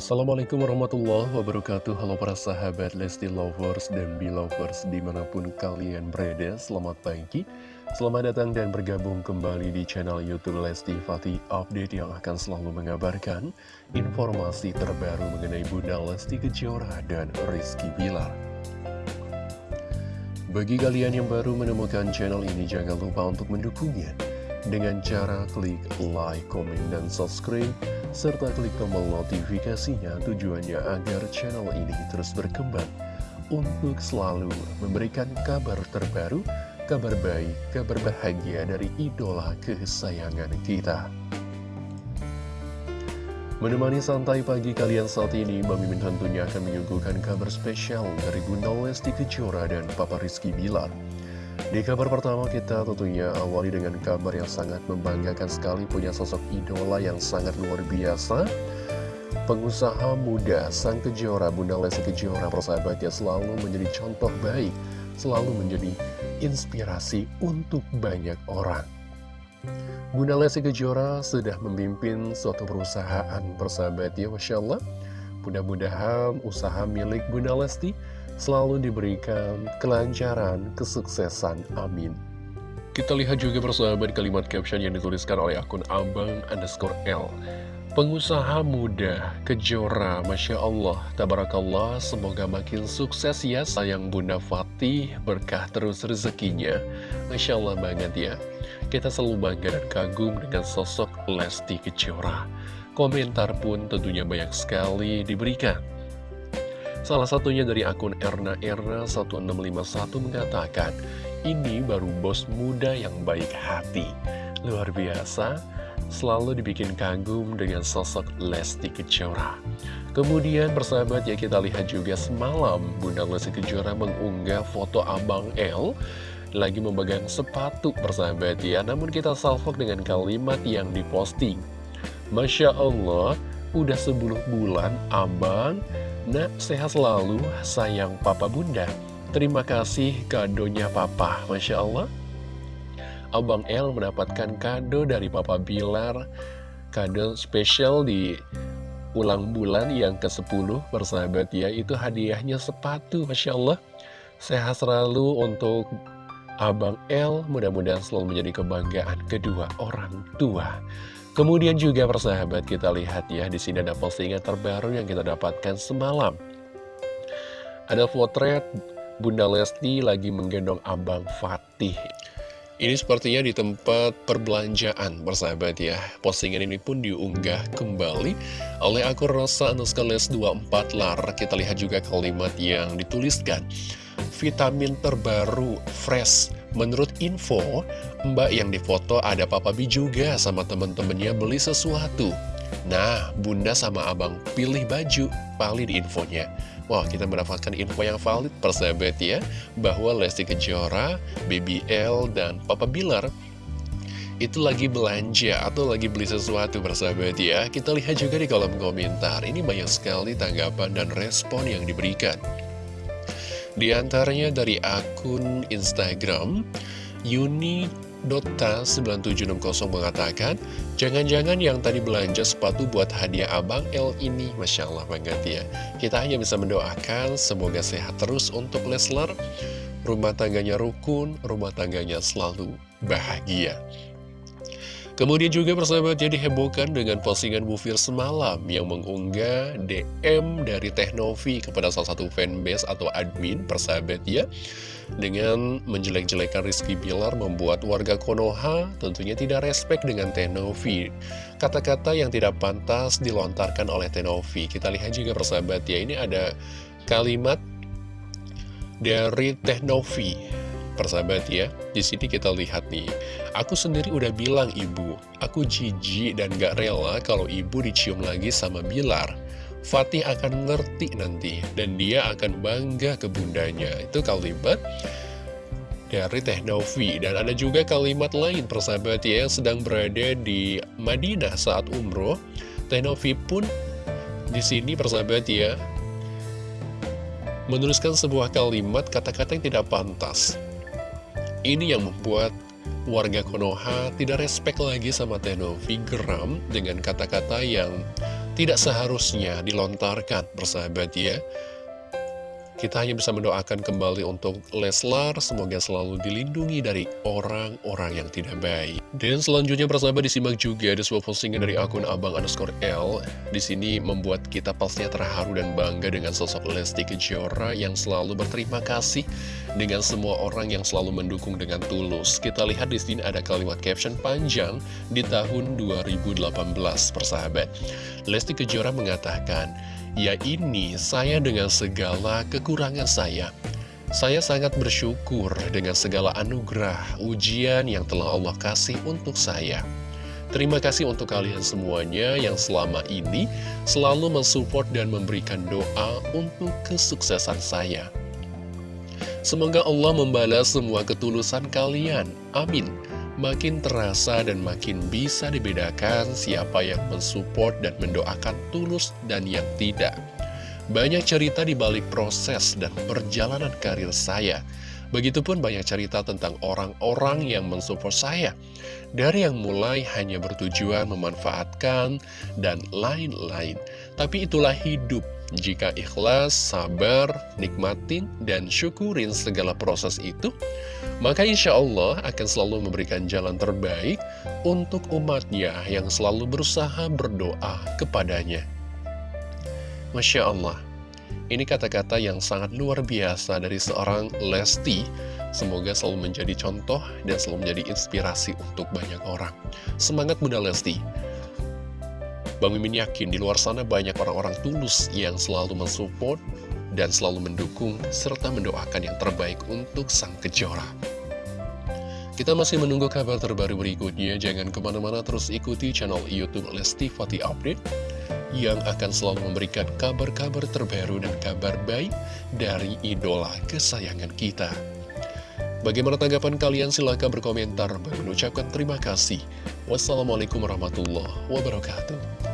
Assalamualaikum warahmatullahi wabarakatuh. Halo para sahabat Lesti Lovers dan Belovers di mana pun kalian berada Selamat pagi. Selamat datang dan bergabung kembali di channel Youtube Lesti Fatih Update Yang akan selalu mengabarkan informasi terbaru mengenai Bunda Lesti Kejora dan Rizky Bilar. Bagi kalian yang baru menemukan channel ini jangan lupa untuk mendukungnya Dengan cara klik like, komen, dan subscribe serta klik tombol notifikasinya tujuannya agar channel ini terus berkembang untuk selalu memberikan kabar terbaru, kabar baik, kabar bahagia dari idola kesayangan kita. Menemani santai pagi kalian saat ini, Bang Mimin tentunya akan menyuguhkan kabar spesial dari Bunda Lesti Kejora dan Papa Rizky Bilar. Di kabar pertama kita tentunya awali dengan kabar yang sangat membanggakan sekali punya sosok idola yang sangat luar biasa. Pengusaha muda Sang Kejora, Bunda Lesti Kejora persahabatnya selalu menjadi contoh baik, selalu menjadi inspirasi untuk banyak orang. Bunda Lesti Kejora sudah memimpin suatu perusahaan persahabatnya, Masya Allah. Mudah-mudahan usaha milik Bunda Lesti selalu diberikan kelancaran, kesuksesan. Amin. Kita lihat juga persahabat kalimat caption yang dituliskan oleh akun abang underscore L. Pengusaha muda, kejora, Masya Allah, Tabarakallah, semoga makin sukses ya sayang Bunda Fatih, berkah terus rezekinya. Masya Allah banget ya. Kita selalu bangga dan kagum dengan sosok Lesti Kejora. Komentar pun tentunya banyak sekali diberikan. Salah satunya dari akun Erna Erna 1651 mengatakan, ini baru bos muda yang baik hati. Luar biasa, selalu dibikin kagum dengan sosok Lesti Kejora. Kemudian persahabat ya kita lihat juga semalam Bunda Lesti Kejora mengunggah foto Abang L lagi memegang sepatu persahabat ya. Namun kita salvok dengan kalimat yang diposting. Masya Allah, udah 10 bulan Abang Nak, sehat selalu, sayang papa bunda. Terima kasih kadonya papa, Masya Allah. Abang L mendapatkan kado dari papa Bilar, kado spesial di ulang bulan yang ke-10 bersahabat ya, itu hadiahnya sepatu, Masya Allah. Sehat selalu untuk Abang L, mudah-mudahan selalu menjadi kebanggaan kedua orang tua. Kemudian juga persahabat kita lihat ya di sini ada postingan terbaru yang kita dapatkan semalam. Ada potret Bunda Lesti lagi menggendong Abang Fatih. Ini sepertinya di tempat perbelanjaan persahabat ya. Postingan ini pun diunggah kembali oleh akun Rosa Anuskales 24 lar. Kita lihat juga kalimat yang dituliskan. Vitamin terbaru fresh Menurut info, mbak yang difoto ada Papa Bi juga sama temen-temennya beli sesuatu. Nah, bunda sama abang pilih baju, valid infonya. Wah, kita mendapatkan info yang valid persahabat ya, bahwa Lesti Kejora, BBL, dan Papa Bilar itu lagi belanja atau lagi beli sesuatu persahabat ya. Kita lihat juga di kolom komentar, ini banyak sekali tanggapan dan respon yang diberikan. Di antaranya dari akun Instagram, Yuni Dota 9760 mengatakan, jangan-jangan yang tadi belanja sepatu buat hadiah Abang L ini, Masya Allah banget ya. Kita hanya bisa mendoakan, semoga sehat terus untuk Leslar, rumah tangganya rukun, rumah tangganya selalu bahagia. Kemudian juga persahabat jadi hebohkan dengan postingan Bufir semalam yang mengunggah DM dari Teknovi kepada salah satu fanbase atau admin persahabat ya. Dengan menjelek-jelekan Rizky Bilar membuat warga Konoha tentunya tidak respect dengan Teknovi. Kata-kata yang tidak pantas dilontarkan oleh Teknovi. Kita lihat juga persahabat ya, ini ada kalimat dari Teknovi persahabat ya di sini kita lihat nih. Aku sendiri udah bilang ibu Aku jijik dan gak rela kalau ibu dicium lagi sama Bilar. Fatih akan ngerti nanti Dan dia akan bangga ke bundanya. Itu kalimat dari Teh Novi. Dan ada juga kalimat lain persahabat ya Yang sedang berada di Madinah saat umroh. Teh Novi pun di sini persahabat ya menuliskan sebuah kalimat kata-kata yang tidak pantas ini yang membuat warga Konoha tidak respect lagi sama Tenovi geram dengan kata-kata yang tidak seharusnya dilontarkan, persahabat ya. Kita hanya bisa mendoakan kembali untuk Leslar, semoga selalu dilindungi dari orang-orang yang tidak baik. Dan selanjutnya persahabat disimak juga ada sebuah postingan dari akun abang underscore L. Di sini membuat kita pastinya terharu dan bangga dengan sosok Lesti Kejora yang selalu berterima kasih dengan semua orang yang selalu mendukung dengan tulus. Kita lihat di sini ada kalimat caption panjang di tahun 2018 persahabat. Lesti Kejora mengatakan, Ya ini saya dengan segala kekurangan saya. Saya sangat bersyukur dengan segala anugerah, ujian yang telah Allah kasih untuk saya. Terima kasih untuk kalian semuanya yang selama ini selalu mensupport dan memberikan doa untuk kesuksesan saya. Semoga Allah membalas semua ketulusan kalian, amin makin terasa dan makin bisa dibedakan siapa yang mensupport dan mendoakan tulus dan yang tidak. Banyak cerita di balik proses dan perjalanan karir saya. Begitupun banyak cerita tentang orang-orang yang mensupport saya. Dari yang mulai hanya bertujuan memanfaatkan dan lain-lain. Tapi itulah hidup. Jika ikhlas, sabar, nikmatin, dan syukurin segala proses itu, maka insya Allah akan selalu memberikan jalan terbaik untuk umatnya yang selalu berusaha berdoa kepadanya. Masya Allah, ini kata-kata yang sangat luar biasa dari seorang Lesti. Semoga selalu menjadi contoh dan selalu menjadi inspirasi untuk banyak orang. Semangat Bunda Lesti! Bang Mimin yakin di luar sana banyak orang-orang tulus yang selalu mensupport dan selalu mendukung serta mendoakan yang terbaik untuk sang kejora. Kita masih menunggu kabar terbaru berikutnya, jangan ke mana-mana terus ikuti channel Youtube Lesti Fati Update yang akan selalu memberikan kabar-kabar terbaru dan kabar baik dari idola kesayangan kita. Bagaimana tanggapan kalian? Silahkan berkomentar. Mengucapkan terima kasih. Wassalamualaikum warahmatullahi wabarakatuh.